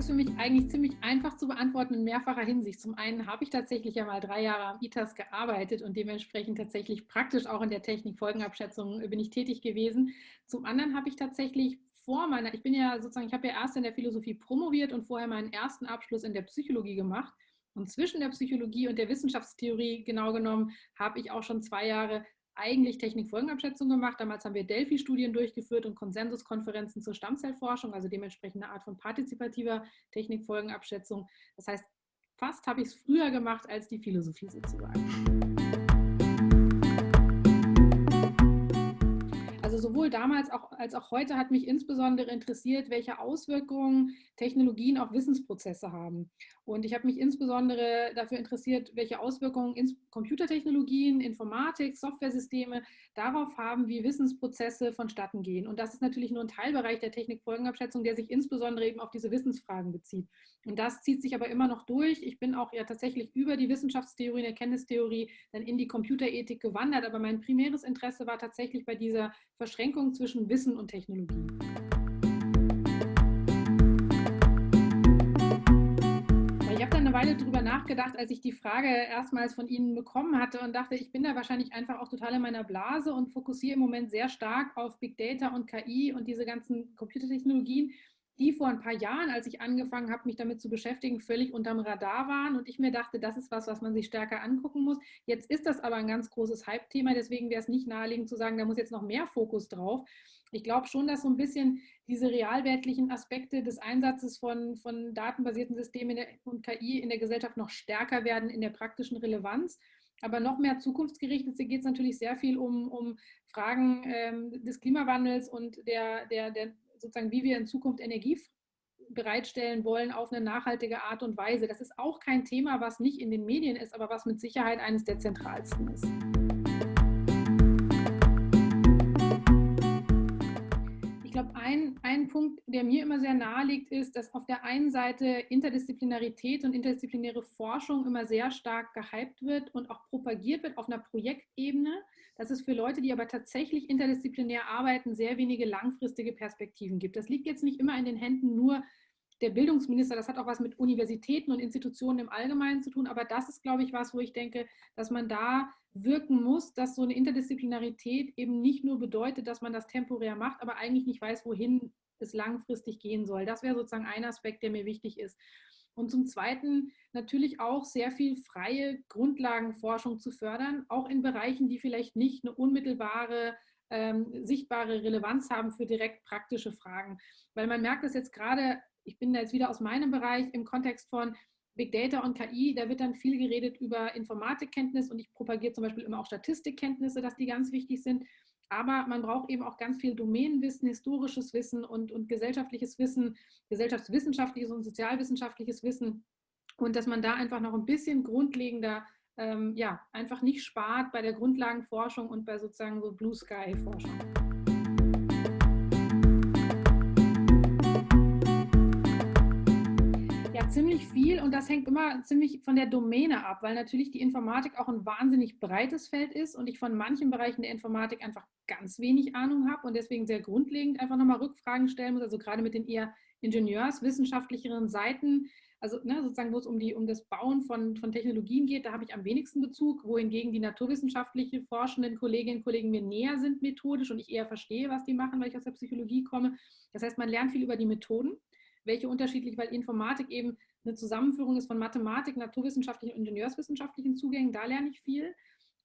Ist für mich eigentlich ziemlich einfach zu beantworten in mehrfacher Hinsicht. Zum einen habe ich tatsächlich ja mal drei Jahre am ITAS gearbeitet und dementsprechend tatsächlich praktisch auch in der Technikfolgenabschätzung bin ich tätig gewesen. Zum anderen habe ich tatsächlich vor meiner, ich bin ja sozusagen, ich habe ja erst in der Philosophie promoviert und vorher meinen ersten Abschluss in der Psychologie gemacht. Und zwischen der Psychologie und der Wissenschaftstheorie genau genommen habe ich auch schon zwei Jahre eigentlich Technikfolgenabschätzung gemacht. Damals haben wir Delphi-Studien durchgeführt und Konsensuskonferenzen zur Stammzellforschung, also dementsprechend eine Art von partizipativer Technikfolgenabschätzung. Das heißt, fast habe ich es früher gemacht als die Philosophie sozusagen. Sowohl damals auch, als auch heute hat mich insbesondere interessiert, welche Auswirkungen Technologien auf Wissensprozesse haben. Und ich habe mich insbesondere dafür interessiert, welche Auswirkungen Computertechnologien, Informatik, Softwaresysteme darauf haben, wie Wissensprozesse vonstatten gehen. Und das ist natürlich nur ein Teilbereich der Technikfolgenabschätzung, der sich insbesondere eben auf diese Wissensfragen bezieht. Und das zieht sich aber immer noch durch. Ich bin auch ja tatsächlich über die Wissenschaftstheorie, Erkenntnistheorie dann in die Computerethik gewandert. Aber mein primäres Interesse war tatsächlich bei dieser Verschränkung zwischen Wissen und Technologie. Ich habe dann eine Weile darüber nachgedacht, als ich die Frage erstmals von Ihnen bekommen hatte und dachte, ich bin da wahrscheinlich einfach auch total in meiner Blase und fokussiere im Moment sehr stark auf Big Data und KI und diese ganzen Computertechnologien die vor ein paar Jahren, als ich angefangen habe, mich damit zu beschäftigen, völlig unterm Radar waren und ich mir dachte, das ist was, was man sich stärker angucken muss. Jetzt ist das aber ein ganz großes Hype-Thema, deswegen wäre es nicht naheliegend zu sagen, da muss jetzt noch mehr Fokus drauf. Ich glaube schon, dass so ein bisschen diese realwertlichen Aspekte des Einsatzes von, von datenbasierten Systemen und KI in der Gesellschaft noch stärker werden in der praktischen Relevanz. Aber noch mehr zukunftsgerichtet geht es natürlich sehr viel um, um Fragen ähm, des Klimawandels und der, der, der sozusagen, wie wir in Zukunft Energie bereitstellen wollen auf eine nachhaltige Art und Weise. Das ist auch kein Thema, was nicht in den Medien ist, aber was mit Sicherheit eines der zentralsten ist. Glaube, ein, ein Punkt, der mir immer sehr nahe liegt, ist, dass auf der einen Seite Interdisziplinarität und interdisziplinäre Forschung immer sehr stark gehypt wird und auch propagiert wird auf einer Projektebene dass es für Leute, die aber tatsächlich interdisziplinär arbeiten, sehr wenige langfristige Perspektiven gibt. Das liegt jetzt nicht immer in den Händen nur der Bildungsminister, das hat auch was mit Universitäten und Institutionen im Allgemeinen zu tun, aber das ist, glaube ich, was, wo ich denke, dass man da wirken muss, dass so eine Interdisziplinarität eben nicht nur bedeutet, dass man das temporär macht, aber eigentlich nicht weiß, wohin es langfristig gehen soll. Das wäre sozusagen ein Aspekt, der mir wichtig ist. Und zum Zweiten natürlich auch sehr viel freie Grundlagenforschung zu fördern, auch in Bereichen, die vielleicht nicht eine unmittelbare, ähm, sichtbare Relevanz haben für direkt praktische Fragen. Weil man merkt das jetzt gerade, ich bin da jetzt wieder aus meinem Bereich im Kontext von Big Data und KI, da wird dann viel geredet über Informatikkenntnis und ich propagiere zum Beispiel immer auch Statistikkenntnisse, dass die ganz wichtig sind. Aber man braucht eben auch ganz viel Domänenwissen, historisches Wissen und, und gesellschaftliches Wissen, gesellschaftswissenschaftliches und sozialwissenschaftliches Wissen. Und dass man da einfach noch ein bisschen grundlegender, ähm, ja, einfach nicht spart bei der Grundlagenforschung und bei sozusagen so Blue Sky Forschung. Ziemlich viel und das hängt immer ziemlich von der Domäne ab, weil natürlich die Informatik auch ein wahnsinnig breites Feld ist und ich von manchen Bereichen der Informatik einfach ganz wenig Ahnung habe und deswegen sehr grundlegend einfach nochmal Rückfragen stellen muss, also gerade mit den eher ingenieurswissenschaftlicheren Seiten, also ne, sozusagen, wo es um, die, um das Bauen von, von Technologien geht, da habe ich am wenigsten Bezug, wohingegen die naturwissenschaftliche forschenden Kolleginnen und Kollegen mir näher sind methodisch und ich eher verstehe, was die machen, weil ich aus der Psychologie komme. Das heißt, man lernt viel über die Methoden welche unterschiedlich, weil Informatik eben eine Zusammenführung ist von Mathematik, naturwissenschaftlichen und ingenieurswissenschaftlichen Zugängen, da lerne ich viel.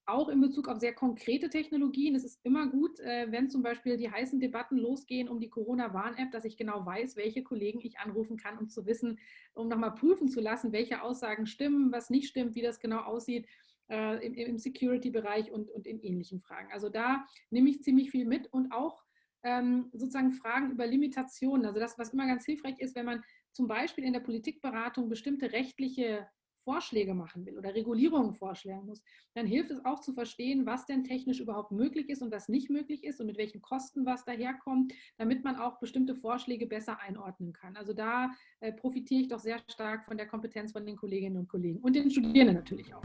Auch in Bezug auf sehr konkrete Technologien. Es ist immer gut, äh, wenn zum Beispiel die heißen Debatten losgehen um die Corona-Warn-App, dass ich genau weiß, welche Kollegen ich anrufen kann, um zu wissen, um nochmal prüfen zu lassen, welche Aussagen stimmen, was nicht stimmt, wie das genau aussieht äh, im, Security-Bereich und, und in ähnlichen Fragen. Also da nehme ich ziemlich viel mit und auch ähm, sozusagen Fragen über Limitationen. Also das, was immer ganz hilfreich ist, wenn man zum Beispiel in der Politikberatung bestimmte rechtliche Vorschläge machen will oder Regulierungen vorschlagen muss, dann hilft es auch zu verstehen, was denn technisch überhaupt möglich ist und was nicht möglich ist und mit welchen Kosten was daherkommt, damit man auch bestimmte Vorschläge besser einordnen kann. Also da äh, profitiere ich doch sehr stark von der Kompetenz von den Kolleginnen und Kollegen und den Studierenden natürlich auch.